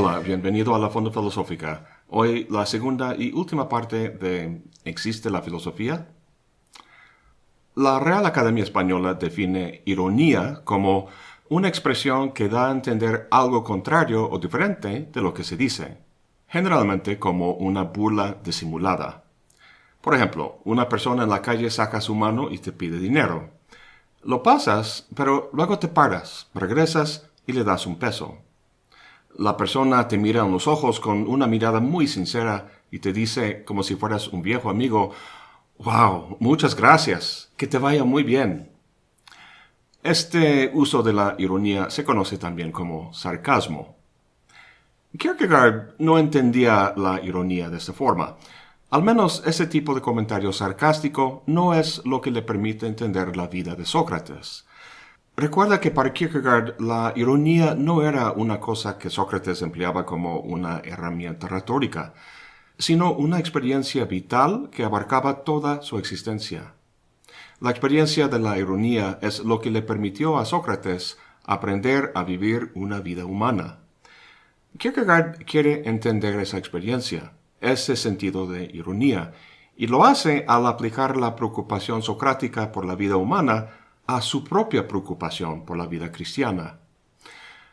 Hola, bienvenido a la Fonda Filosófica. Hoy la segunda y última parte de ¿Existe la filosofía? La Real Academia Española define ironía como una expresión que da a entender algo contrario o diferente de lo que se dice, generalmente como una burla disimulada. Por ejemplo, una persona en la calle saca su mano y te pide dinero. Lo pasas, pero luego te paras, regresas y le das un peso. La persona te mira en los ojos con una mirada muy sincera y te dice, como si fueras un viejo amigo, Wow, muchas gracias. Que te vaya muy bien. Este uso de la ironía se conoce también como sarcasmo. Kierkegaard no entendía la ironía de esta forma. Al menos ese tipo de comentario sarcástico no es lo que le permite entender la vida de Sócrates. Recuerda que para Kierkegaard la ironía no era una cosa que Sócrates empleaba como una herramienta retórica, sino una experiencia vital que abarcaba toda su existencia. La experiencia de la ironía es lo que le permitió a Sócrates aprender a vivir una vida humana. Kierkegaard quiere entender esa experiencia, ese sentido de ironía, y lo hace al aplicar la preocupación socrática por la vida humana a su propia preocupación por la vida cristiana.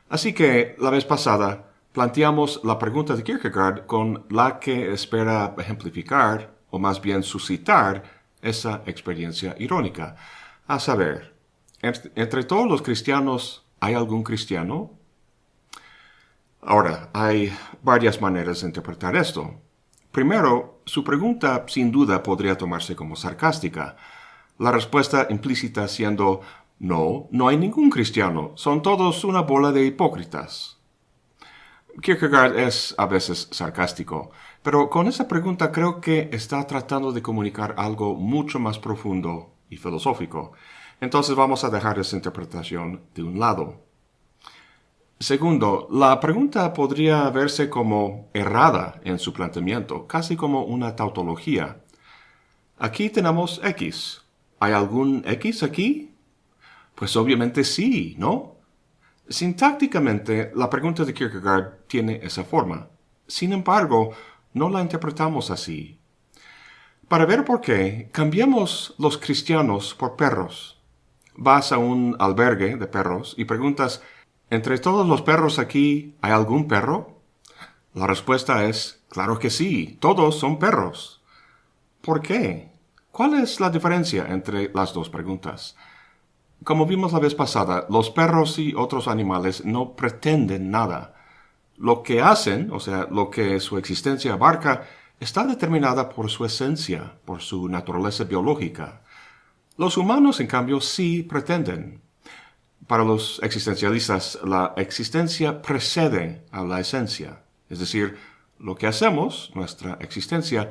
Así que, la vez pasada, planteamos la pregunta de Kierkegaard con la que espera ejemplificar, o más bien suscitar, esa experiencia irónica. A saber, ¿entre todos los cristianos hay algún cristiano? Ahora, hay varias maneras de interpretar esto. Primero, su pregunta sin duda podría tomarse como sarcástica, la respuesta implícita siendo, no, no hay ningún cristiano, son todos una bola de hipócritas. Kierkegaard es a veces sarcástico, pero con esa pregunta creo que está tratando de comunicar algo mucho más profundo y filosófico. Entonces vamos a dejar esa interpretación de un lado. Segundo, la pregunta podría verse como errada en su planteamiento, casi como una tautología. Aquí tenemos X, ¿Hay algún X aquí? Pues obviamente sí, ¿no? Sintácticamente, la pregunta de Kierkegaard tiene esa forma. Sin embargo, no la interpretamos así. Para ver por qué, cambiamos los cristianos por perros. Vas a un albergue de perros y preguntas, ¿entre todos los perros aquí hay algún perro? La respuesta es, claro que sí, todos son perros. ¿Por qué? ¿Cuál es la diferencia entre las dos preguntas? Como vimos la vez pasada, los perros y otros animales no pretenden nada. Lo que hacen, o sea, lo que su existencia abarca, está determinada por su esencia, por su naturaleza biológica. Los humanos, en cambio, sí pretenden. Para los existencialistas, la existencia precede a la esencia. Es decir, lo que hacemos, nuestra existencia,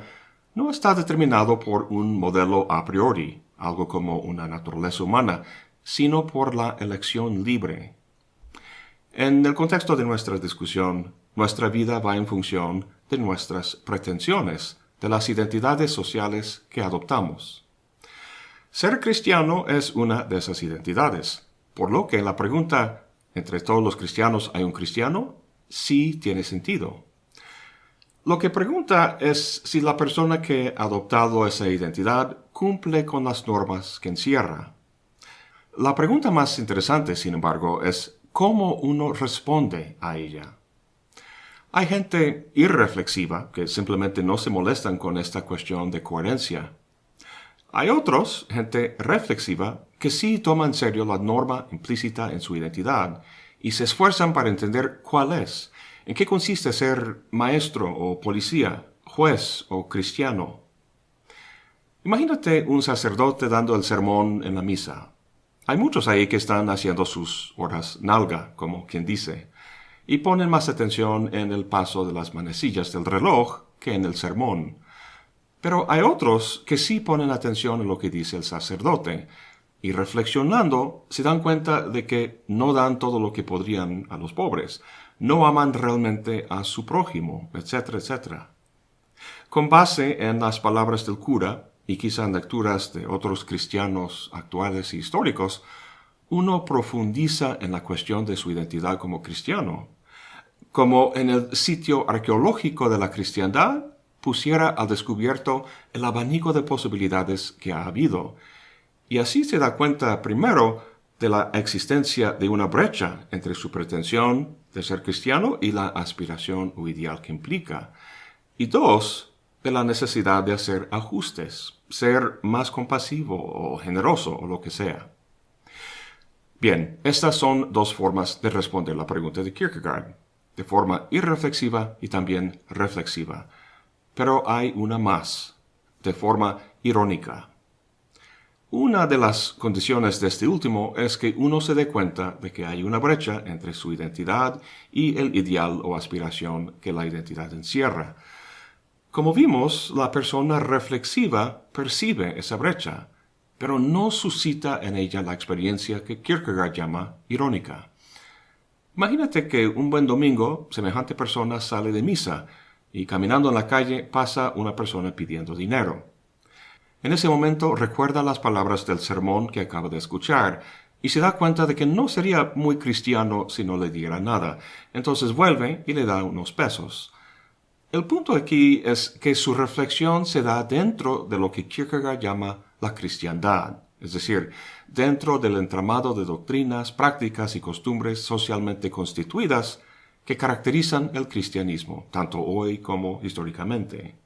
no está determinado por un modelo a priori, algo como una naturaleza humana, sino por la elección libre. En el contexto de nuestra discusión, nuestra vida va en función de nuestras pretensiones, de las identidades sociales que adoptamos. Ser cristiano es una de esas identidades, por lo que la pregunta ¿entre todos los cristianos hay un cristiano? sí tiene sentido. Lo que pregunta es si la persona que ha adoptado esa identidad cumple con las normas que encierra. La pregunta más interesante, sin embargo, es cómo uno responde a ella. Hay gente irreflexiva que simplemente no se molestan con esta cuestión de coherencia. Hay otros, gente reflexiva, que sí toman en serio la norma implícita en su identidad y se esfuerzan para entender cuál es ¿En qué consiste ser maestro o policía, juez o cristiano? Imagínate un sacerdote dando el sermón en la misa. Hay muchos ahí que están haciendo sus horas nalga, como quien dice, y ponen más atención en el paso de las manecillas del reloj que en el sermón. Pero hay otros que sí ponen atención en lo que dice el sacerdote, y reflexionando se dan cuenta de que no dan todo lo que podrían a los pobres, no aman realmente a su prójimo, etcétera, etcétera. Con base en las palabras del cura, y quizá en lecturas de otros cristianos actuales y históricos, uno profundiza en la cuestión de su identidad como cristiano. como en el sitio arqueológico de la cristiandad pusiera al descubierto el abanico de posibilidades que ha habido. Y así se da cuenta primero de la existencia de una brecha entre su pretensión de ser cristiano y la aspiración o ideal que implica. Y dos, de la necesidad de hacer ajustes, ser más compasivo o generoso o lo que sea. Bien, estas son dos formas de responder la pregunta de Kierkegaard, de forma irreflexiva y también reflexiva. Pero hay una más, de forma irónica. Una de las condiciones de este último es que uno se dé cuenta de que hay una brecha entre su identidad y el ideal o aspiración que la identidad encierra. Como vimos, la persona reflexiva percibe esa brecha, pero no suscita en ella la experiencia que Kierkegaard llama irónica. Imagínate que un buen domingo semejante persona sale de misa y caminando en la calle pasa una persona pidiendo dinero. En ese momento recuerda las palabras del sermón que acaba de escuchar y se da cuenta de que no sería muy cristiano si no le diera nada. Entonces vuelve y le da unos pesos. El punto aquí es que su reflexión se da dentro de lo que Kierkegaard llama la cristiandad, es decir, dentro del entramado de doctrinas, prácticas y costumbres socialmente constituidas que caracterizan el cristianismo, tanto hoy como históricamente.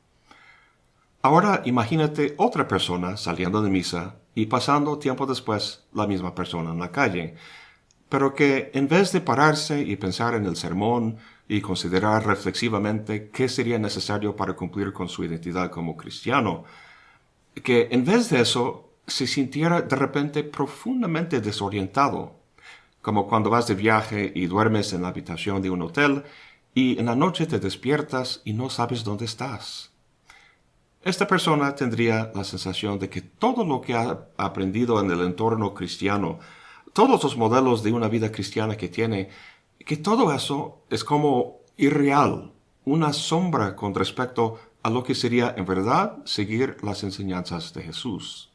Ahora imagínate otra persona saliendo de misa y pasando tiempo después la misma persona en la calle, pero que en vez de pararse y pensar en el sermón y considerar reflexivamente qué sería necesario para cumplir con su identidad como cristiano, que en vez de eso se sintiera de repente profundamente desorientado, como cuando vas de viaje y duermes en la habitación de un hotel y en la noche te despiertas y no sabes dónde estás. Esta persona tendría la sensación de que todo lo que ha aprendido en el entorno cristiano, todos los modelos de una vida cristiana que tiene, que todo eso es como irreal, una sombra con respecto a lo que sería en verdad seguir las enseñanzas de Jesús.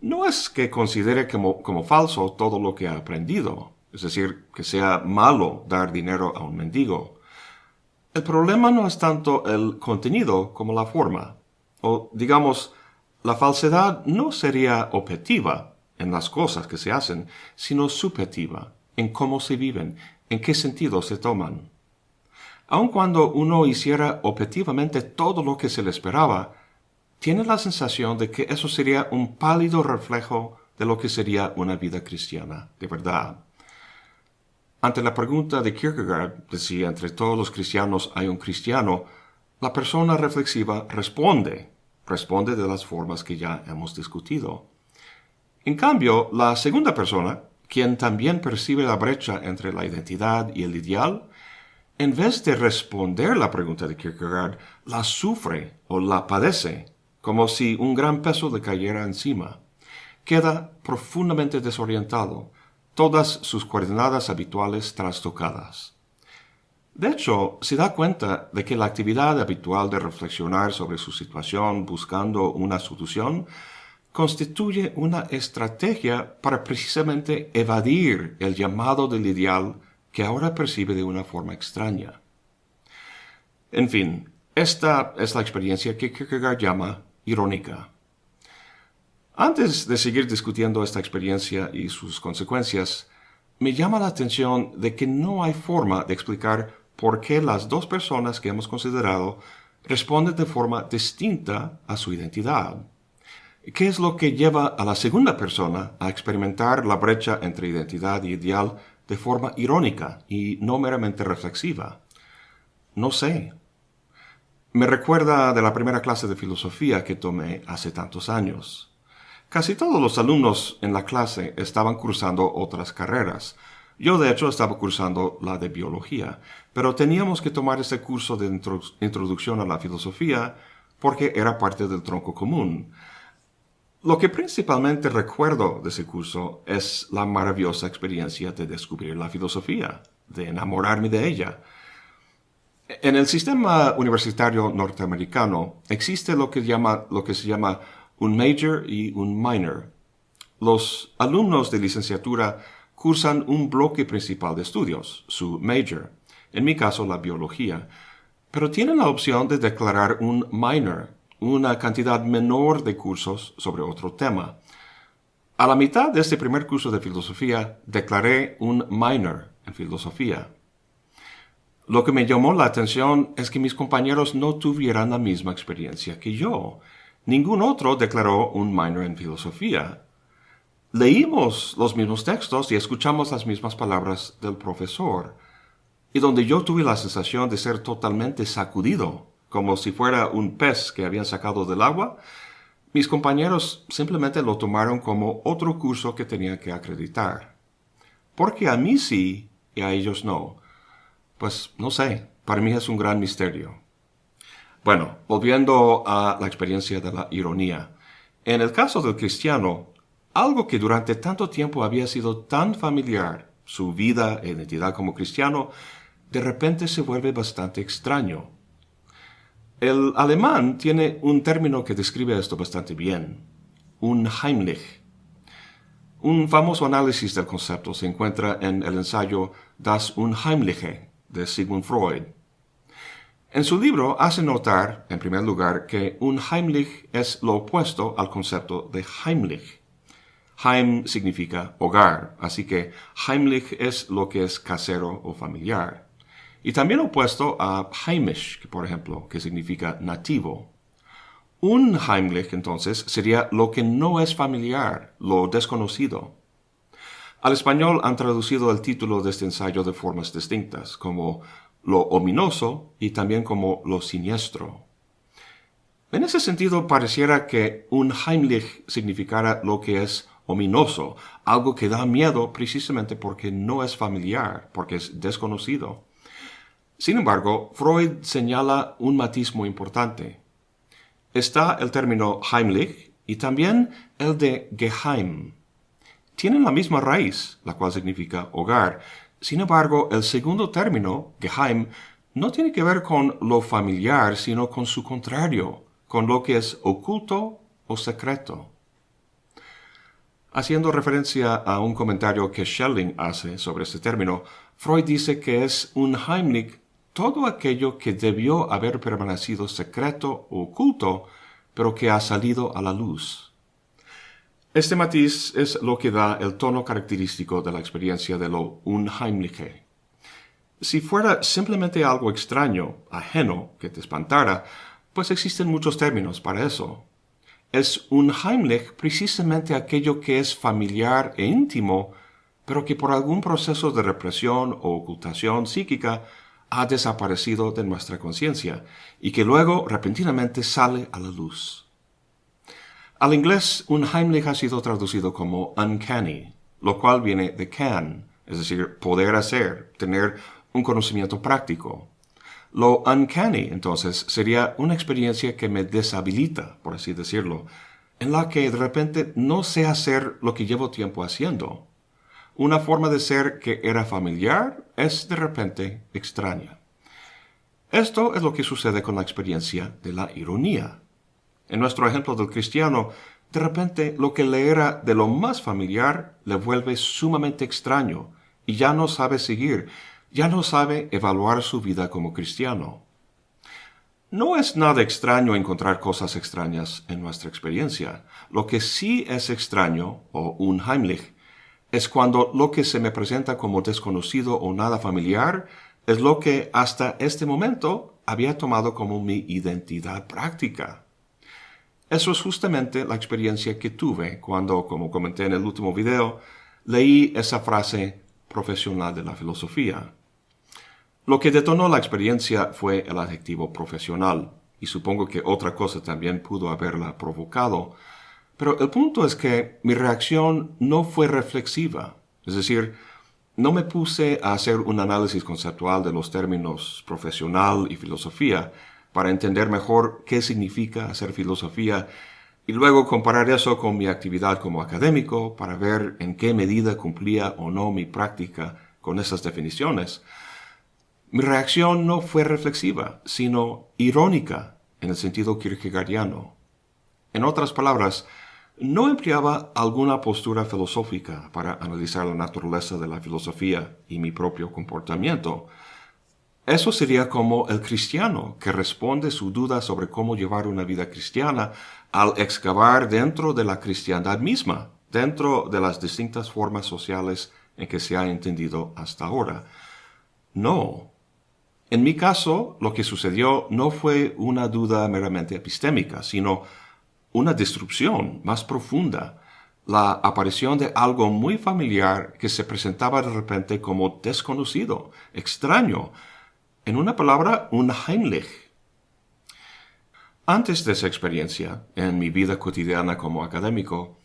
No es que considere como, como falso todo lo que ha aprendido, es decir, que sea malo dar dinero a un mendigo. El problema no es tanto el contenido como la forma. O, digamos, la falsedad no sería objetiva en las cosas que se hacen, sino subjetiva en cómo se viven, en qué sentido se toman. Aun cuando uno hiciera objetivamente todo lo que se le esperaba, tiene la sensación de que eso sería un pálido reflejo de lo que sería una vida cristiana, de verdad. Ante la pregunta de Kierkegaard de si entre todos los cristianos hay un cristiano, la persona reflexiva responde, responde de las formas que ya hemos discutido. En cambio, la segunda persona, quien también percibe la brecha entre la identidad y el ideal, en vez de responder la pregunta de Kierkegaard, la sufre o la padece, como si un gran peso le cayera encima. Queda profundamente desorientado, todas sus coordenadas habituales trastocadas. De hecho, se da cuenta de que la actividad habitual de reflexionar sobre su situación buscando una solución constituye una estrategia para precisamente evadir el llamado del ideal que ahora percibe de una forma extraña. En fin, esta es la experiencia que Kierkegaard llama irónica. Antes de seguir discutiendo esta experiencia y sus consecuencias, me llama la atención de que no hay forma de explicar por qué las dos personas que hemos considerado responden de forma distinta a su identidad. ¿Qué es lo que lleva a la segunda persona a experimentar la brecha entre identidad y ideal de forma irónica y no meramente reflexiva? No sé. Me recuerda de la primera clase de filosofía que tomé hace tantos años. Casi todos los alumnos en la clase estaban cursando otras carreras. Yo de hecho estaba cursando la de biología, pero teníamos que tomar ese curso de introducción a la filosofía porque era parte del tronco común. Lo que principalmente recuerdo de ese curso es la maravillosa experiencia de descubrir la filosofía, de enamorarme de ella. En el sistema universitario norteamericano existe lo que, se llama un major y un minor. Los alumnos de licenciatura cursan un bloque principal de estudios, su major, en mi caso la biología, pero tienen la opción de declarar un minor, una cantidad menor de cursos sobre otro tema. A la mitad de este primer curso de filosofía declaré un minor en filosofía. Lo que me llamó la atención es que mis compañeros no tuvieran la misma experiencia que yo. Ningún otro declaró un minor en filosofía. Leímos los mismos textos y escuchamos las mismas palabras del profesor, y donde yo tuve la sensación de ser totalmente sacudido, como si fuera un pez que habían sacado del agua, mis compañeros simplemente lo tomaron como otro curso que tenía que acreditar. Porque a mí sí y a ellos no. Pues no sé, para mí es un gran misterio. Bueno, volviendo a la experiencia de la ironía. En el caso del cristiano, algo que durante tanto tiempo había sido tan familiar, su vida e identidad como cristiano, de repente se vuelve bastante extraño. El alemán tiene un término que describe esto bastante bien, un Heimlich. Un famoso análisis del concepto se encuentra en el ensayo Das Unheimliche de Sigmund Freud. En su libro hace notar, en primer lugar, que un Heimlich es lo opuesto al concepto de Heimlich. Heim significa hogar, así que Heimlich es lo que es casero o familiar. Y también opuesto a Heimisch, por ejemplo, que significa nativo. Un Heimlich, entonces, sería lo que no es familiar, lo desconocido. Al español han traducido el título de este ensayo de formas distintas, como lo ominoso y también como lo siniestro. En ese sentido, pareciera que un Heimlich significara lo que es ominoso, algo que da miedo precisamente porque no es familiar, porque es desconocido. Sin embargo, Freud señala un matiz muy importante. Está el término Heimlich y también el de Geheim, tienen la misma raíz, la cual significa hogar. Sin embargo, el segundo término, Geheim, no tiene que ver con lo familiar, sino con su contrario, con lo que es oculto o secreto. Haciendo referencia a un comentario que Schelling hace sobre este término, Freud dice que es un Heimlich todo aquello que debió haber permanecido secreto o oculto, pero que ha salido a la luz. Este matiz es lo que da el tono característico de la experiencia de lo unheimliche. Si fuera simplemente algo extraño, ajeno, que te espantara, pues existen muchos términos para eso. Es unheimlich precisamente aquello que es familiar e íntimo, pero que por algún proceso de represión o ocultación psíquica ha desaparecido de nuestra conciencia y que luego repentinamente sale a la luz. Al inglés, un Heimlich ha sido traducido como uncanny, lo cual viene de can, es decir, poder hacer, tener un conocimiento práctico. Lo uncanny, entonces, sería una experiencia que me deshabilita, por así decirlo, en la que de repente no sé hacer lo que llevo tiempo haciendo. Una forma de ser que era familiar es de repente extraña. Esto es lo que sucede con la experiencia de la ironía. En nuestro ejemplo del cristiano, de repente lo que le era de lo más familiar le vuelve sumamente extraño y ya no sabe seguir, ya no sabe evaluar su vida como cristiano. No es nada extraño encontrar cosas extrañas en nuestra experiencia. Lo que sí es extraño, o un Heimlich, es cuando lo que se me presenta como desconocido o nada familiar es lo que hasta este momento había tomado como mi identidad práctica. Eso es justamente la experiencia que tuve cuando, como comenté en el último video, leí esa frase profesional de la filosofía. Lo que detonó la experiencia fue el adjetivo profesional, y supongo que otra cosa también pudo haberla provocado, pero el punto es que mi reacción no fue reflexiva, es decir, no me puse a hacer un análisis conceptual de los términos profesional y filosofía, para entender mejor qué significa hacer filosofía y luego comparar eso con mi actividad como académico para ver en qué medida cumplía o no mi práctica con esas definiciones. Mi reacción no fue reflexiva, sino irónica en el sentido kierkegaardiano. En otras palabras, no empleaba alguna postura filosófica para analizar la naturaleza de la filosofía y mi propio comportamiento, Eso sería como el cristiano que responde su duda sobre cómo llevar una vida cristiana al excavar dentro de la cristiandad misma, dentro de las distintas formas sociales en que se ha entendido hasta ahora. No. En mi caso, lo que sucedió no fue una duda meramente epistémica, sino una destrucción más profunda, la aparición de algo muy familiar que se presentaba de repente como desconocido, extraño, en una palabra, un Heimlich. Antes de esa experiencia, en mi vida cotidiana como académico,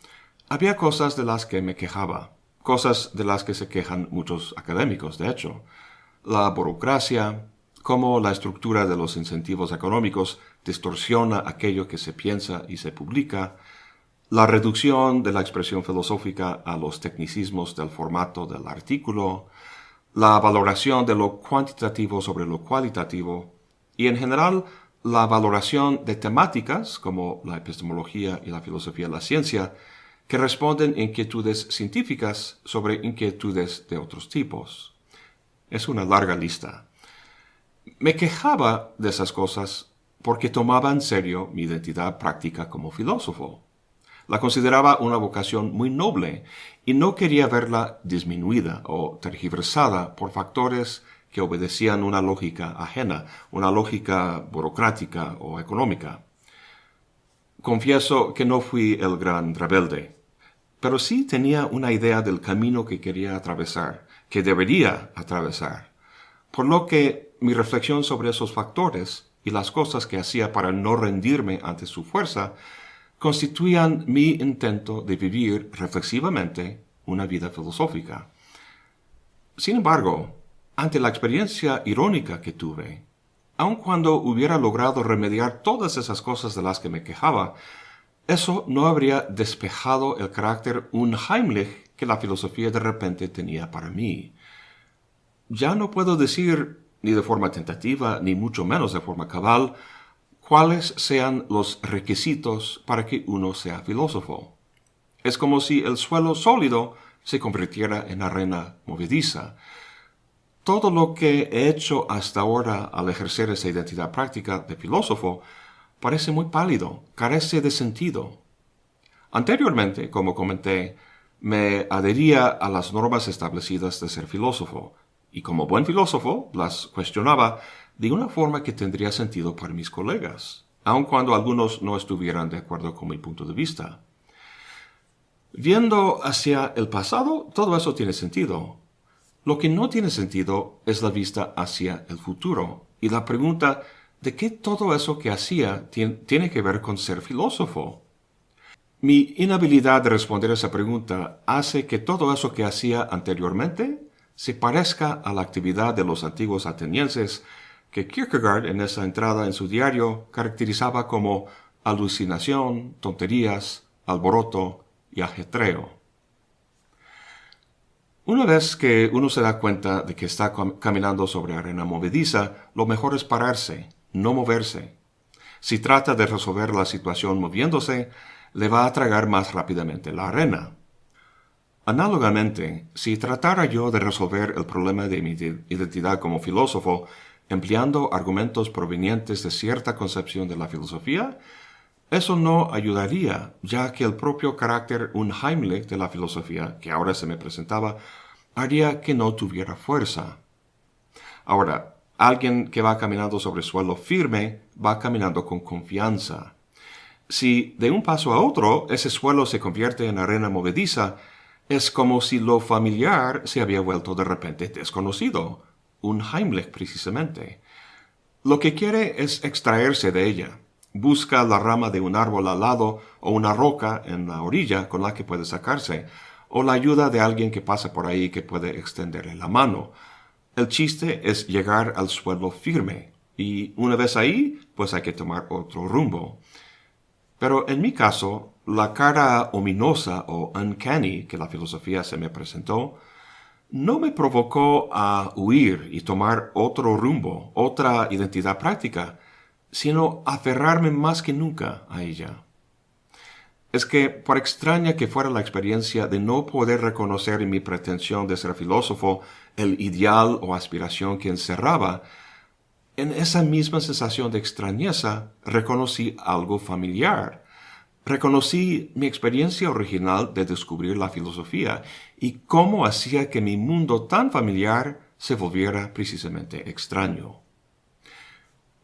había cosas de las que me quejaba, cosas de las que se quejan muchos académicos, de hecho. La burocracia, cómo la estructura de los incentivos económicos distorsiona aquello que se piensa y se publica, la reducción de la expresión filosófica a los tecnicismos del formato del artículo, la valoración de lo cuantitativo sobre lo cualitativo y en general la valoración de temáticas como la epistemología y la filosofía de la ciencia que responden a inquietudes científicas sobre inquietudes de otros tipos. Es una larga lista. Me quejaba de esas cosas porque tomaba en serio mi identidad práctica como filósofo. La consideraba una vocación muy noble y no quería verla disminuida o tergiversada por factores que obedecían una lógica ajena, una lógica burocrática o económica. Confieso que no fui el gran rebelde, pero sí tenía una idea del camino que quería atravesar, que debería atravesar, por lo que mi reflexión sobre esos factores y las cosas que hacía para no rendirme ante su fuerza constituían mi intento de vivir reflexivamente una vida filosófica. Sin embargo, ante la experiencia irónica que tuve, aun cuando hubiera logrado remediar todas esas cosas de las que me quejaba, eso no habría despejado el carácter unheimlich que la filosofía de repente tenía para mí. Ya no puedo decir, ni de forma tentativa, ni mucho menos de forma cabal, cuáles sean los requisitos para que uno sea filósofo. Es como si el suelo sólido se convirtiera en arena movediza. Todo lo que he hecho hasta ahora al ejercer esa identidad práctica de filósofo parece muy pálido, carece de sentido. Anteriormente, como comenté, me adhería a las normas establecidas de ser filósofo, y como buen filósofo las cuestionaba de una forma que tendría sentido para mis colegas, aun cuando algunos no estuvieran de acuerdo con mi punto de vista. Viendo hacia el pasado, todo eso tiene sentido. Lo que no tiene sentido es la vista hacia el futuro y la pregunta de qué todo eso que hacía tiene que ver con ser filósofo. Mi inhabilidad de responder esa pregunta hace que todo eso que hacía anteriormente se parezca a la actividad de los antiguos atenienses que Kierkegaard en esa entrada en su diario caracterizaba como alucinación, tonterías, alboroto y ajetreo. Una vez que uno se da cuenta de que está caminando sobre arena movediza, lo mejor es pararse, no moverse. Si trata de resolver la situación moviéndose, le va a tragar más rápidamente la arena. Análogamente, si tratara yo de resolver el problema de mi identidad como filósofo empleando argumentos provenientes de cierta concepción de la filosofía, eso no ayudaría, ya que el propio carácter unheimlich de la filosofía, que ahora se me presentaba, haría que no tuviera fuerza. Ahora, alguien que va caminando sobre suelo firme va caminando con confianza. Si de un paso a otro ese suelo se convierte en arena movediza, es como si lo familiar se había vuelto de repente desconocido, un Heimlich precisamente. Lo que quiere es extraerse de ella. Busca la rama de un árbol al lado o una roca en la orilla con la que puede sacarse, o la ayuda de alguien que pasa por ahí que puede extenderle la mano. El chiste es llegar al suelo firme, y una vez ahí, pues hay que tomar otro rumbo. Pero en mi caso, la cara ominosa o uncanny que la filosofía se me presentó no me provocó a huir y tomar otro rumbo, otra identidad práctica, sino aferrarme más que nunca a ella. Es que, por extraña que fuera la experiencia de no poder reconocer en mi pretensión de ser filósofo el ideal o aspiración que encerraba, en esa misma sensación de extrañeza reconocí algo familiar. Reconocí mi experiencia original de descubrir la filosofía y cómo hacía que mi mundo tan familiar se volviera precisamente extraño.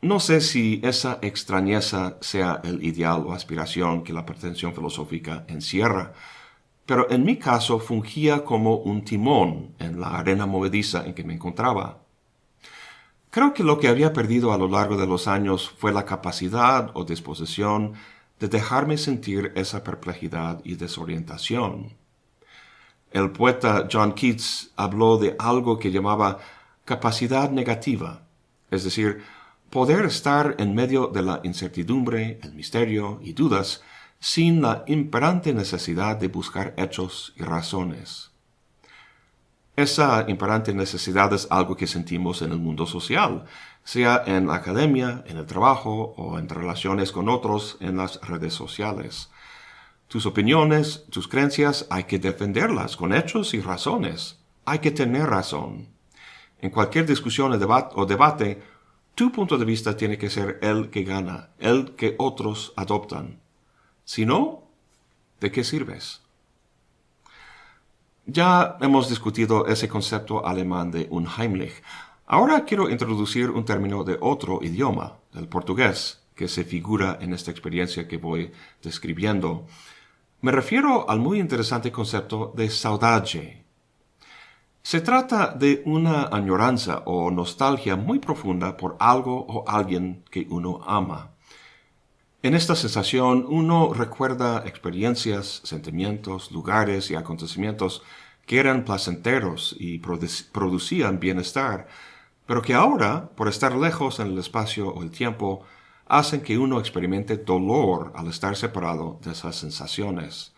No sé si esa extrañeza sea el ideal o aspiración que la pretensión filosófica encierra, pero en mi caso fungía como un timón en la arena movediza en que me encontraba. Creo que lo que había perdido a lo largo de los años fue la capacidad o disposición de dejarme sentir esa perplejidad y desorientación. El poeta John Keats habló de algo que llamaba capacidad negativa, es decir, poder estar en medio de la incertidumbre, el misterio y dudas sin la imperante necesidad de buscar hechos y razones. Esa imperante necesidad es algo que sentimos en el mundo social, sea en la academia, en el trabajo o en relaciones con otros en las redes sociales. Tus opiniones, tus creencias, hay que defenderlas con hechos y razones. Hay que tener razón. En cualquier discusión o debate, tu punto de vista tiene que ser el que gana, el que otros adoptan. Si no, ¿de qué sirves? Ya hemos discutido ese concepto alemán de Unheimlich. Ahora quiero introducir un término de otro idioma, del portugués, que se figura en esta experiencia que voy describiendo. Me refiero al muy interesante concepto de saudade. Se trata de una añoranza o nostalgia muy profunda por algo o alguien que uno ama. En esta sensación uno recuerda experiencias, sentimientos, lugares y acontecimientos que eran placenteros y producían bienestar, pero que ahora, por estar lejos en el espacio o el tiempo, hacen que uno experimente dolor al estar separado de esas sensaciones.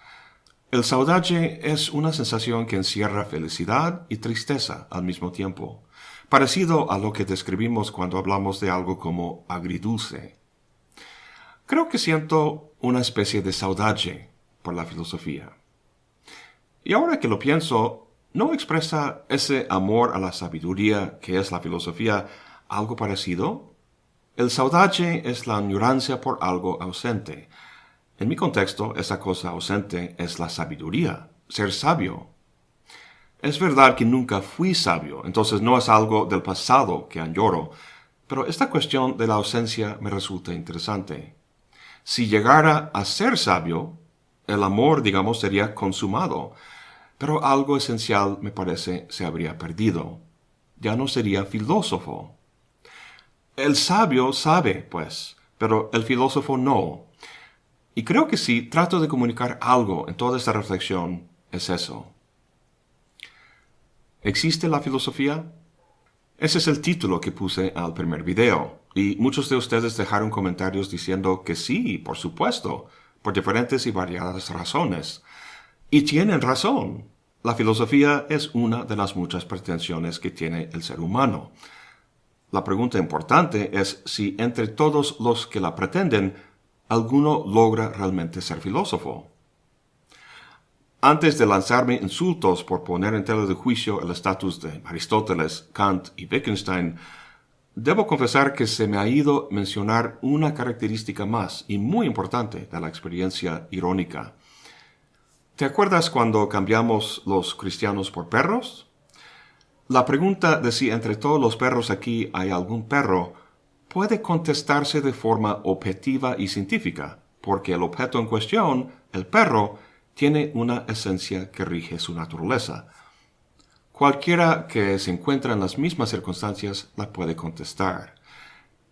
El saudade es una sensación que encierra felicidad y tristeza al mismo tiempo, parecido a lo que describimos cuando hablamos de algo como agridulce. Creo que siento una especie de saudade por la filosofía. Y ahora que lo pienso, ¿no expresa ese amor a la sabiduría que es la filosofía algo parecido? El saudade es la añoranza por algo ausente. En mi contexto, esa cosa ausente es la sabiduría, ser sabio. Es verdad que nunca fui sabio, entonces no es algo del pasado que añoro, pero esta cuestión de la ausencia me resulta interesante. Si llegara a ser sabio, el amor, digamos, sería consumado, pero algo esencial, me parece, se habría perdido. Ya no sería filósofo. El sabio sabe, pues, pero el filósofo no. Y creo que si trato de comunicar algo en toda esta reflexión, es eso. ¿Existe la filosofía? Ese es el título que puse al primer video, y muchos de ustedes dejaron comentarios diciendo que sí, por supuesto, por diferentes y variadas razones. Y tienen razón. La filosofía es una de las muchas pretensiones que tiene el ser humano. La pregunta importante es si entre todos los que la pretenden, alguno logra realmente ser filósofo. Antes de lanzarme insultos por poner en tela de juicio el estatus de Aristóteles, Kant y Wittgenstein, debo confesar que se me ha ido mencionar una característica más y muy importante de la experiencia irónica. ¿Te acuerdas cuando cambiamos los cristianos por perros? La pregunta de si entre todos los perros aquí hay algún perro puede contestarse de forma objetiva y científica, porque el objeto en cuestión, el perro, tiene una esencia que rige su naturaleza. Cualquiera que se encuentra en las mismas circunstancias la puede contestar.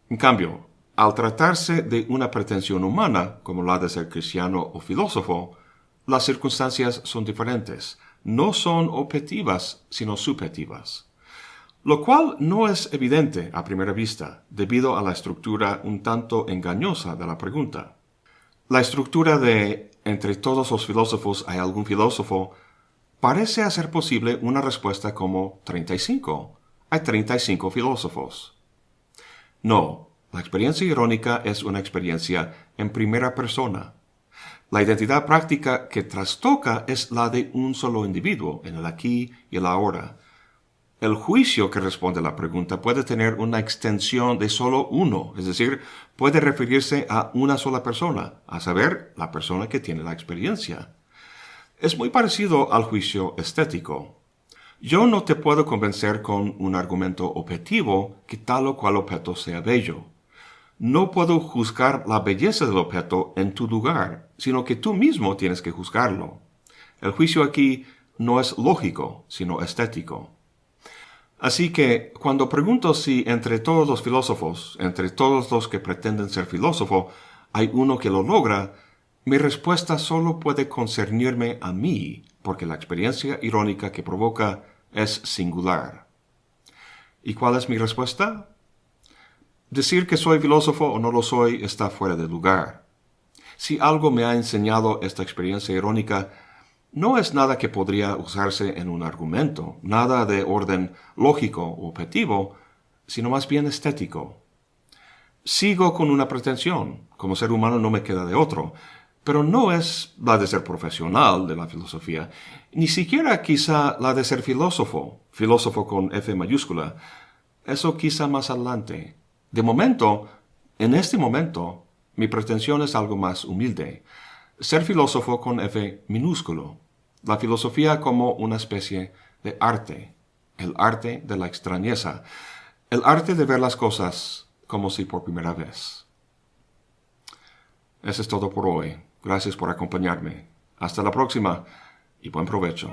En cambio, al tratarse de una pretensión humana, como la de ser cristiano o filósofo, las circunstancias son diferentes, no son objetivas, sino subjetivas. Lo cual no es evidente a primera vista, debido a la estructura un tanto engañosa de la pregunta. La estructura de entre todos los filósofos hay algún filósofo parece hacer posible una respuesta como 35. Hay 35 filósofos. No, la experiencia irónica es una experiencia en primera persona. La identidad práctica que trastoca es la de un solo individuo, en el aquí y el ahora. El juicio que responde a la pregunta puede tener una extensión de solo uno, es decir, puede referirse a una sola persona, a saber, la persona que tiene la experiencia. Es muy parecido al juicio estético. Yo no te puedo convencer con un argumento objetivo que tal o cual objeto sea bello. No puedo juzgar la belleza del objeto en tu lugar, sino que tú mismo tienes que juzgarlo. El juicio aquí no es lógico, sino estético. Así que cuando pregunto si entre todos los filósofos, entre todos los que pretenden ser filósofo, hay uno que lo logra, mi respuesta solo puede concernirme a mí, porque la experiencia irónica que provoca es singular. ¿Y cuál es mi respuesta? Decir que soy filósofo o no lo soy está fuera de lugar. Si algo me ha enseñado esta experiencia irónica, no es nada que podría usarse en un argumento, nada de orden lógico o objetivo, sino más bien estético. Sigo con una pretensión, como ser humano no me queda de otro, pero no es la de ser profesional de la filosofía, ni siquiera quizá la de ser filósofo, filósofo con F mayúscula. Eso quizá más adelante. De momento, en este momento, mi pretensión es algo más humilde, ser filósofo con F minúsculo, la filosofía como una especie de arte, el arte de la extrañeza, el arte de ver las cosas como si por primera vez. Eso es todo por hoy. Gracias por acompañarme. Hasta la próxima y buen provecho.